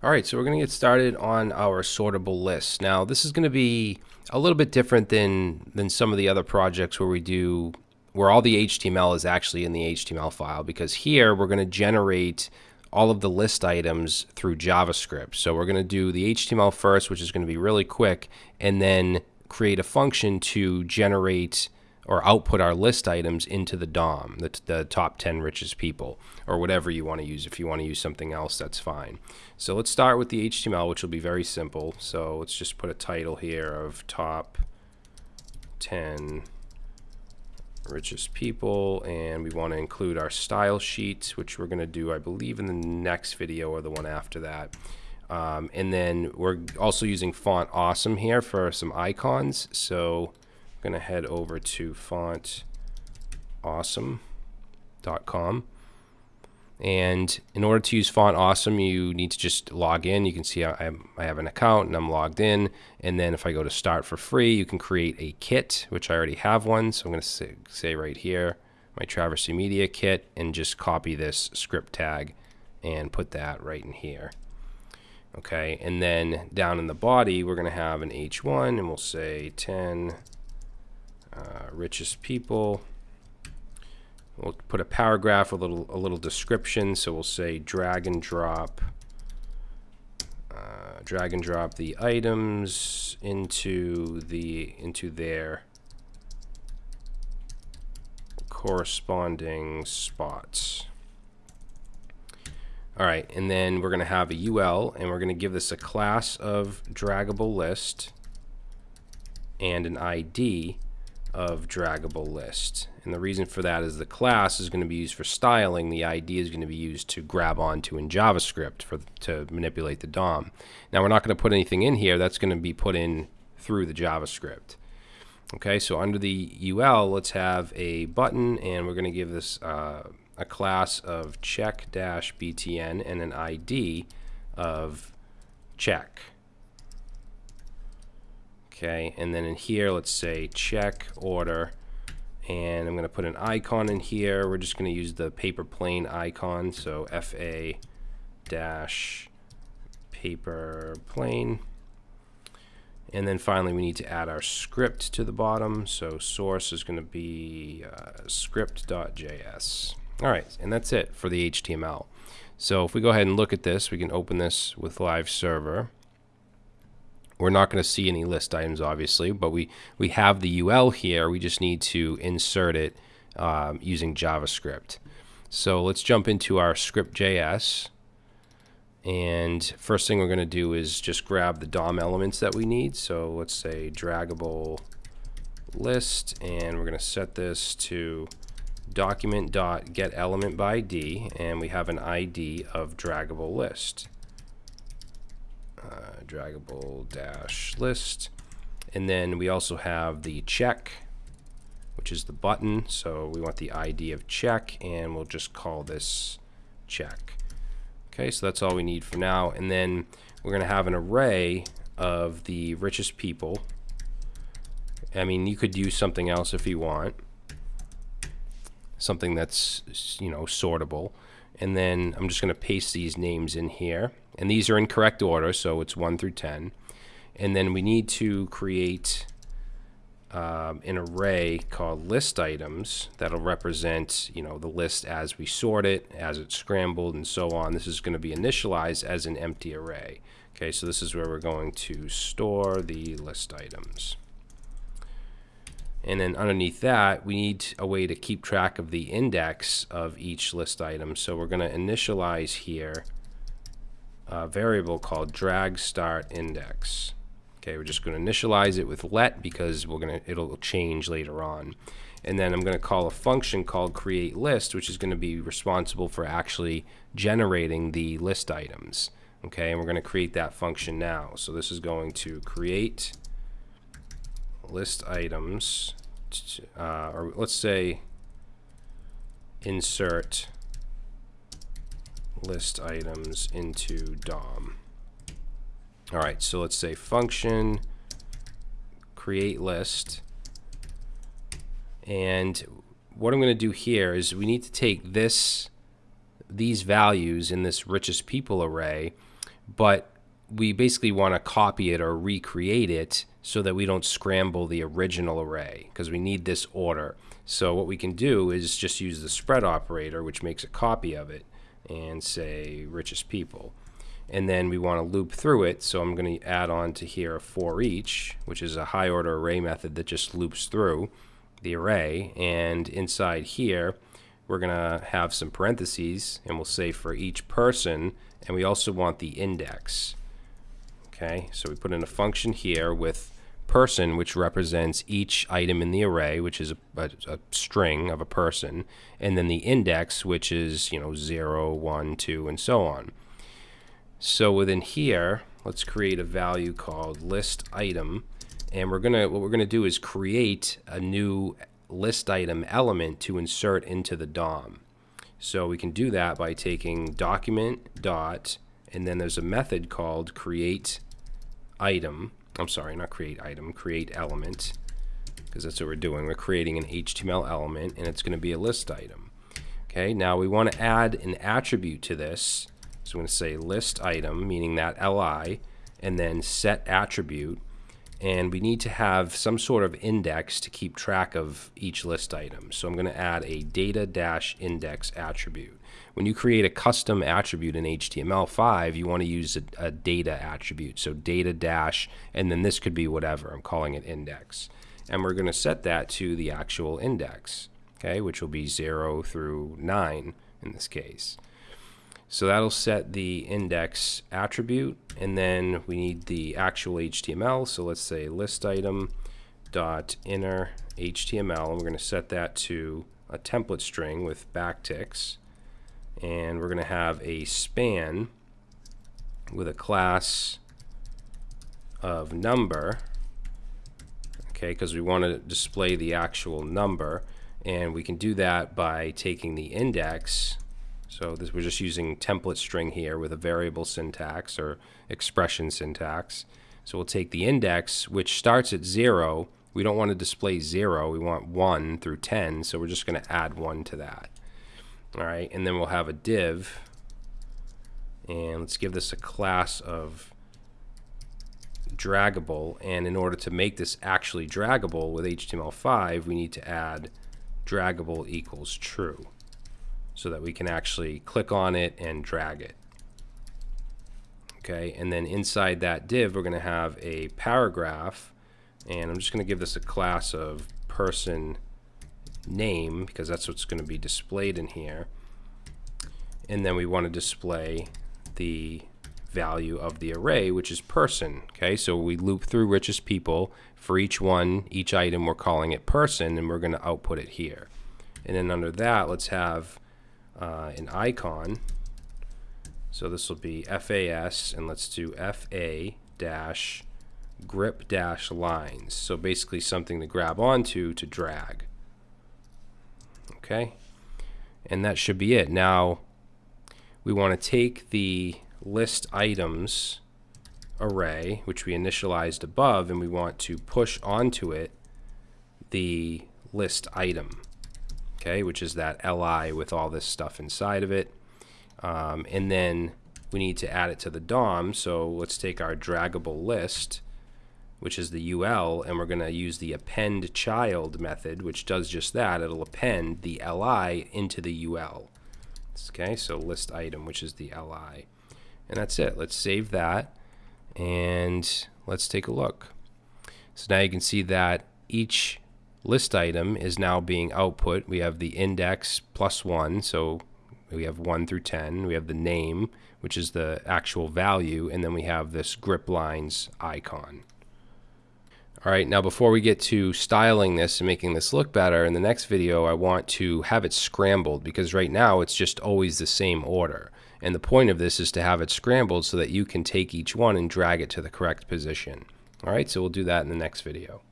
All right, so we're going to get started on our sortable list. Now, this is going to be a little bit different than than some of the other projects where we do where all the HTML is actually in the HTML file because here we're going to generate all of the list items through JavaScript. So we're going to do the HTML first, which is going to be really quick, and then create a function to generate or output our list items into the DOM, the, the top 10 richest people, or whatever you want to use. If you want to use something else, that's fine. So let's start with the HTML, which will be very simple. So let's just put a title here of top 10 richest people, and we want to include our style sheets, which we're going to do, I believe, in the next video or the one after that. Um, and then we're also using Font Awesome here for some icons. So going to head over to fontawesome.com. And in order to use Font Awesome, you need to just log in. You can see I, I have an account and I'm logged in. And then if I go to Start for free, you can create a kit, which I already have one. So I'm going to say, say right here, my Traversy Media kit, and just copy this script tag and put that right in here. Okay, and then down in the body, we're going to have an H1, and we'll say 10 uh, richest people. We'll put a paragraph, a little a little description. So we'll say drag and drop, uh, drag and drop the items into the into their corresponding spots. All right, and then we're going to have a UL, and we're going to give this a class of draggable list and an ID of draggable list. And the reason for that is the class is going to be used for styling. The ID is going to be used to grab onto in JavaScript for to manipulate the DOM. Now we're not going to put anything in here. That's going to be put in through the JavaScript. Okay, so under the UL, let's have a button, and we're going to give this uh, a class of check-btn and an ID of check. Okay, and then in here, let's say check order. And I'm going to put an icon in here. We're just going to use the paper plane icon. So FA dash paper plane. And then finally, we need to add our script to the bottom. So source is going to be uh, script.js. All right, and that's it for the HTML. So if we go ahead and look at this, we can open this with Live Server. We're not going to see any list items, obviously, but we, we have the UL here. We just need to insert it um, using JavaScript. So let's jump into our script.js. And first thing we're going to do is just grab the DOM elements that we need. So let's say draggable list, and we're going to set this to document.getElementById, by ID, and we have an ID of draggable list uh, draggable dash list. And then we also have the check, which is the button. So we want the ID of check, and we'll just call this check. Okay, so that's all we need for now. And then we're going to have an array of the richest people. I mean, you could use something else if you want. Something that's, you know, sortable. And then I'm just going to paste these names in here. And these are in correct order, so it's 1 through 10. And then we need to create um, an array called list items that'll represent you know the list as we sort it as it's scrambled and so on this is going to be initialized as an empty array okay so this is where we're going to store the list items and then underneath that we need a way to keep track of the index of each list item so we're going to initialize here a variable called drag start index. Okay, we're just going to initialize it with let because we're going to it'll change later on. And then I'm going to call a function called create list, which is going to be responsible for actually generating the list items. Okay, and we're going to create that function now. So this is going to create list items, uh, or let's say insert list items into DOM. All right, so let's say function create list. And what I'm going to do here is we need to take this these values in this richest people array, but we basically want to copy it or recreate it so that we don't scramble the original array because we need this order. So what we can do is just use the spread operator, which makes a copy of it, and say richest people. And then we want to loop through it. So I'm going to add on to here a for each, which is a high order array method that just loops through the array. And inside here, we're going to have some parentheses, and we'll say for each person, and we also want the index. Okay, so we put in a function here with person, which represents each item in the array, which is a, a, a, string of a person, and then the index, which is, you know, 0, 1, 2, and so on. So within here, let's create a value called list item, and we're gonna what we're gonna do is create a new list item element to insert into the DOM. So we can do that by taking document dot, and then there's a method called create item. I'm sorry, not create item, create element, because that's what we're doing. We're creating an HTML element, and it's going to be a list item. Okay, now we want to add an attribute to this. So I'm going to say list item, meaning that li, and then set attribute. And we need to have some sort of index to keep track of each list item. So I'm going to add a data-index attribute. When you create a custom attribute in HTML5, you want to use a, a data attribute. So data dash, and then this could be whatever. I'm calling it index. And we're going to set that to the actual index, okay, which will be 0 through 9 in this case. So that'll set the index attribute, and then we need the actual HTML. So let's say list item dot inner HTML, and we're going to set that to a template string with backticks and we're going to have a span with a class of number okay because we want to display the actual number and we can do that by taking the index so this we're just using template string here with a variable syntax or expression syntax. So we'll take the index which starts at 0 we don't want to display 0 we want 1 through 10 so we're just going to add 1 to that. All right, and then we'll have a div, and let's give this a class of draggable, and in order to make this actually draggable with HTML5, we need to add draggable equals true so that we can actually click on it and drag it. Okay, and then inside that div, we're going to have a paragraph, and I'm just going to give this a class of person name because that's what's going to be displayed in here. And then we want to display the value of the array, which is person. Okay, so we loop through richest people. For each one, each item, we're calling it person, and we're going to output it here. And then under that, let's have uh, an icon. So this will be FAS, and let's do FA dash grip dash lines. So basically something to grab onto to drag okay and that should be it now we want to take the list items array which we initialized above and we want to push onto it the list item okay which is that li with all this stuff inside of it um, and then we need to add it to the DOM so let's take our draggable list which is the UL, and we're going to use the append child method, which does just that. It'll append the LI into the UL. Okay, so list item, which is the LI. And that's it. Let's save that, and let's take a look. So now you can see that each list item is now being output. We have the index plus 1, so we have 1 through 10. We have the name, which is the actual value, and then we have this grip lines icon. All right, now before we get to styling this and making this look better, in the next video I want to have it scrambled because right now it's just always the same order. And the point of this is to have it scrambled so that you can take each one and drag it to the correct position. All right, so we'll do that in the next video.